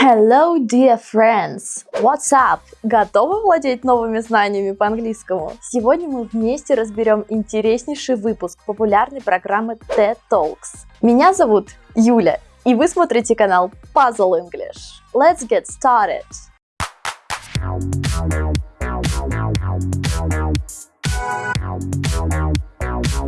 Hello, dear friends! What's up? Готовы владеть новыми знаниями по английскому? Сегодня мы вместе разберем интереснейший выпуск популярной программы TED Talks. Меня зовут Юля, и вы смотрите канал Puzzle English. Let's get started!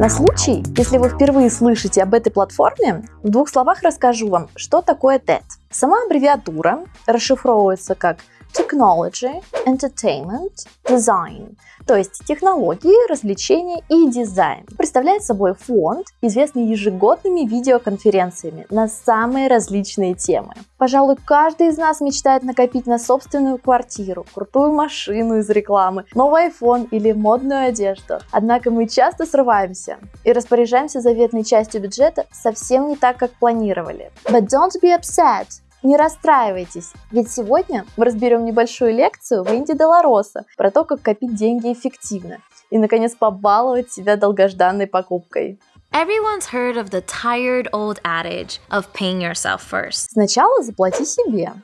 На случай, если вы впервые слышите об этой платформе, в двух словах расскажу вам, что такое TED. Сама аббревиатура расшифровывается как Technology, Entertainment, Design, то есть технологии, развлечения и дизайн. Представляет собой фонд, известный ежегодными видеоконференциями на самые различные темы. Пожалуй, каждый из нас мечтает накопить на собственную квартиру, крутую машину из рекламы, новый iPhone или модную одежду. Однако мы часто срываемся и распоряжаемся заветной частью бюджета совсем не так, как планировали. But don't be upset. Не расстраивайтесь, ведь сегодня мы разберем небольшую лекцию в Инди Долороса про то, как копить деньги эффективно и, наконец, побаловать себя долгожданной покупкой. Everyone's heard of the tired old adage of paying yourself first. Сначала заплати себе.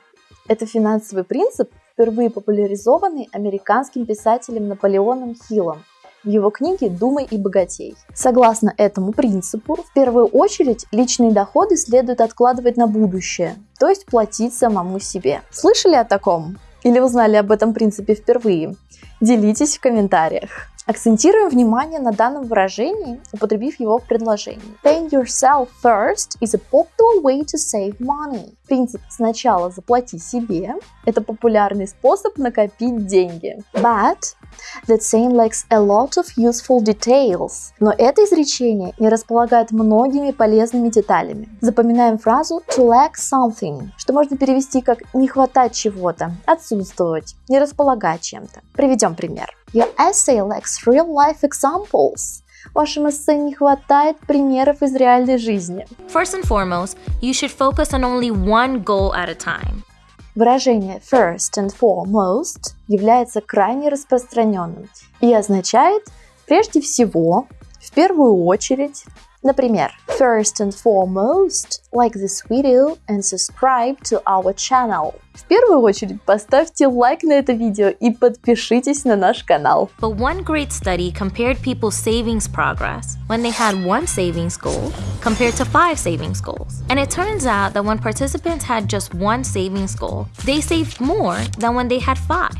Это финансовый принцип, впервые популяризованный американским писателем Наполеоном Хиллом в его книге «Думай и богатей». Согласно этому принципу, в первую очередь личные доходы следует откладывать на будущее, то есть платить самому себе. Слышали о таком? Или узнали об этом принципе впервые? Делитесь в комментариях. Акцентируем внимание на данном выражении, употребив его в предложении. Pay yourself first is a popular way to save money. Принцип «сначала заплати себе» – это популярный способ накопить деньги. But That saying lacks a lot of useful details. Но это изречение не располагает многими полезными деталями. Запоминаем фразу to lack something, что можно перевести как не хватать чего-то, отсутствовать, не располагать чем-то. Приведем пример. Your essay lacks real-life examples. Вашем эссе не хватает примеров из реальной жизни. First and foremost, you should focus on only one goal at a time. Выражение first and foremost является крайне распространенным и означает прежде всего, в первую очередь, например, first and foremost, like this video and subscribe to our channel. В первую очередь поставьте лайк на это видео и подпишитесь на наш канал. But one great study compared people's savings progress when they had one savings goal compared to five savings goals. And it turns out that when participants had just one savings goal, they saved more than when they had five.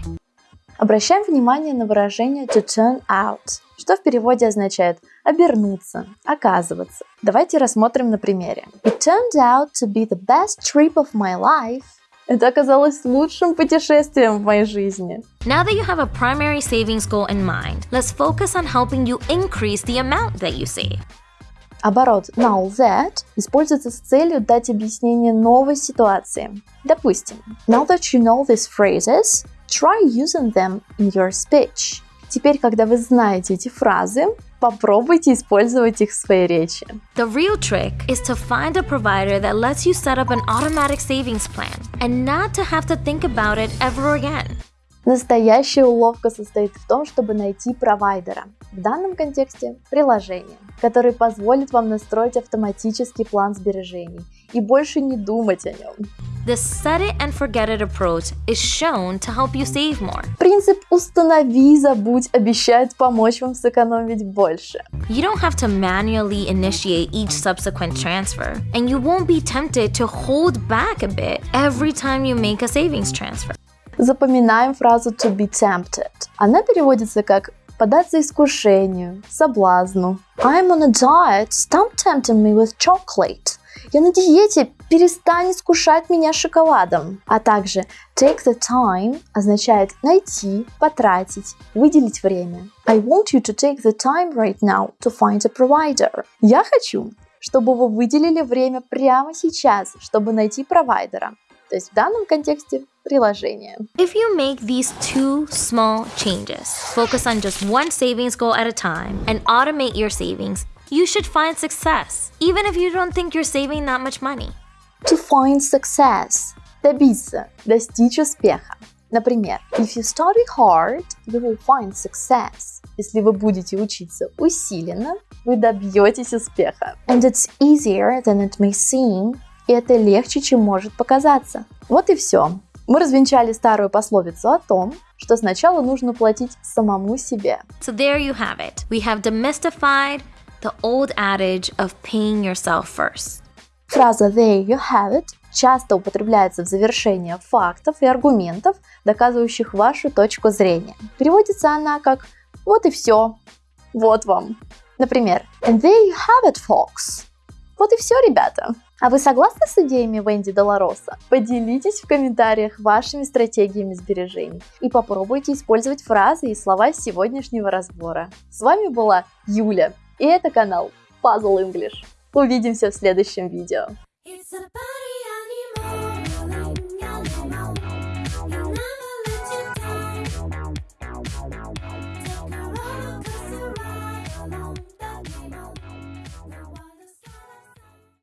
Обращаем внимание на выражение to turn out, что в переводе означает обернуться, оказываться. Давайте рассмотрим на примере. It turned out to be the best trip of my life. Это оказалось лучшим путешествием в моей жизни. Now that you have a primary savings goal in mind, let's focus on helping you increase the amount that you save. Оборот now that используется с целью дать объяснение новой ситуации. Допустим, now that you know these phrases, try using them in your speech. Теперь, когда вы знаете эти фразы, попробуйте использовать их в своей речи. The real trick is to find a provider that lets you set up an automatic savings plan and not to have to think about it ever again. Настоящая уловка состоит в том, чтобы найти провайдера, в данном контексте приложение, который позволит вам настроить автоматический план сбережений и больше не думать о нем. The set it and forget it approach is shown to help you save more. Принцип «установи и забудь» обещает помочь вам сэкономить больше. You don't have to manually initiate each subsequent transfer, and you won't be tempted to hold back a bit every time you make a savings transfer. Запоминаем фразу to be tempted. Она переводится как податься искушению, соблазну. I'm on a diet, stop tempting me with chocolate. Я на диете, перестань искушать меня шоколадом. А также take the time означает найти, потратить, выделить время. I want you to take the time right now to find a provider. Я хочу, чтобы вы выделили время прямо сейчас, чтобы найти провайдера. То есть в данном контексте приложение. If you make these two small changes, focus on just one savings goal at a time, and automate your savings, you should find success, even if you don't think you're saving that much money. To find success – добиться, достичь успеха. Например, if you study hard, you will find success. Если вы будете учиться усиленно, вы добьетесь успеха. And it's easier than it may seem И это легче, чем может показаться. Вот и все. Мы развенчали старую пословицу о том, что сначала нужно платить самому себе. So there you have it. We have demystified the old adage of paying yourself first. Фраза there you have it часто употребляется в завершение фактов и аргументов, доказывающих вашу точку зрения. Переводится она как «вот и все», «вот вам». Например, «and there you have it, folks». Вот и все, ребята. А вы согласны с идеями Венди Долороса? Поделитесь в комментариях вашими стратегиями сбережений и попробуйте использовать фразы и слова сегодняшнего разбора. С вами была Юля, и это канал Puzzle English. Увидимся в следующем видео. It's about